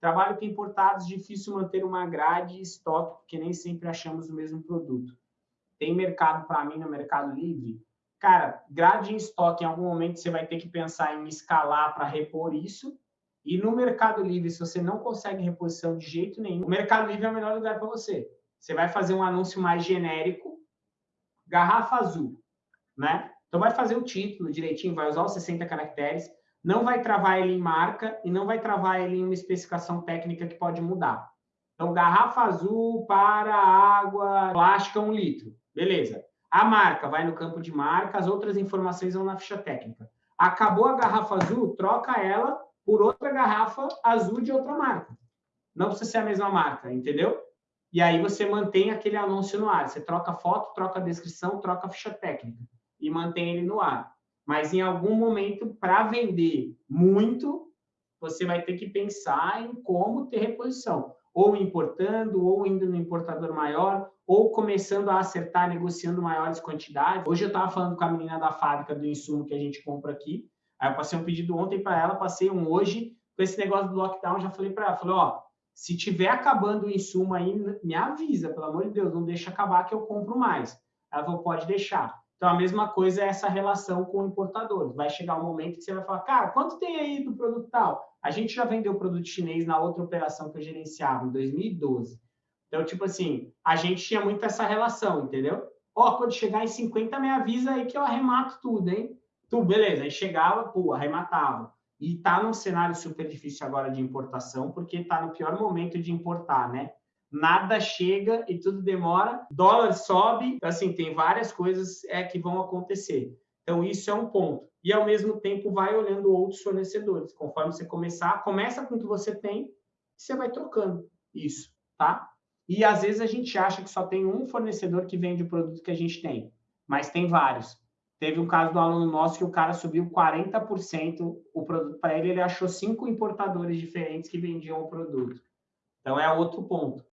Trabalho com importados, difícil manter uma grade e estoque, porque nem sempre achamos o mesmo produto. Tem mercado para mim no Mercado Livre? Cara, grade em estoque, em algum momento você vai ter que pensar em escalar para repor isso. E no Mercado Livre, se você não consegue reposição de jeito nenhum, o Mercado Livre é o melhor lugar para você. Você vai fazer um anúncio mais genérico, garrafa azul, né? Então vai fazer o título direitinho, vai usar os 60 caracteres, não vai travar ele em marca e não vai travar ele em uma especificação técnica que pode mudar. Então, garrafa azul para água plástica, um litro. Beleza. A marca vai no campo de marca, as outras informações vão na ficha técnica. Acabou a garrafa azul, troca ela por outra garrafa azul de outra marca. Não precisa ser a mesma marca, entendeu? E aí você mantém aquele anúncio no ar. Você troca foto, troca descrição, troca ficha técnica e mantém ele no ar. Mas em algum momento, para vender muito, você vai ter que pensar em como ter reposição. Ou importando, ou indo no importador maior, ou começando a acertar, negociando maiores quantidades. Hoje eu estava falando com a menina da fábrica do insumo que a gente compra aqui. Aí eu passei um pedido ontem para ela, passei um hoje. Com esse negócio do lockdown, já falei para ela, falei, ó, se tiver acabando o insumo aí, me avisa, pelo amor de Deus, não deixa acabar que eu compro mais. Ela falou, pode deixar. Então, a mesma coisa é essa relação com o importador. Vai chegar um momento que você vai falar, cara, quanto tem aí do produto tal? A gente já vendeu produto chinês na outra operação que eu gerenciava, em 2012. Então, tipo assim, a gente tinha muito essa relação, entendeu? Ó, oh, quando chegar em 50, me avisa aí que eu arremato tudo, hein? Tu, beleza. Aí chegava, pô, arrematava. E tá num cenário super difícil agora de importação, porque tá no pior momento de importar, né? Nada chega e tudo demora, dólar sobe, assim, tem várias coisas é, que vão acontecer. Então, isso é um ponto. E, ao mesmo tempo, vai olhando outros fornecedores. Conforme você começar, começa com o que você tem e você vai trocando isso, tá? E, às vezes, a gente acha que só tem um fornecedor que vende o produto que a gente tem, mas tem vários. Teve um caso do aluno nosso que o cara subiu 40% o produto para ele, ele achou cinco importadores diferentes que vendiam o produto. Então, é outro ponto.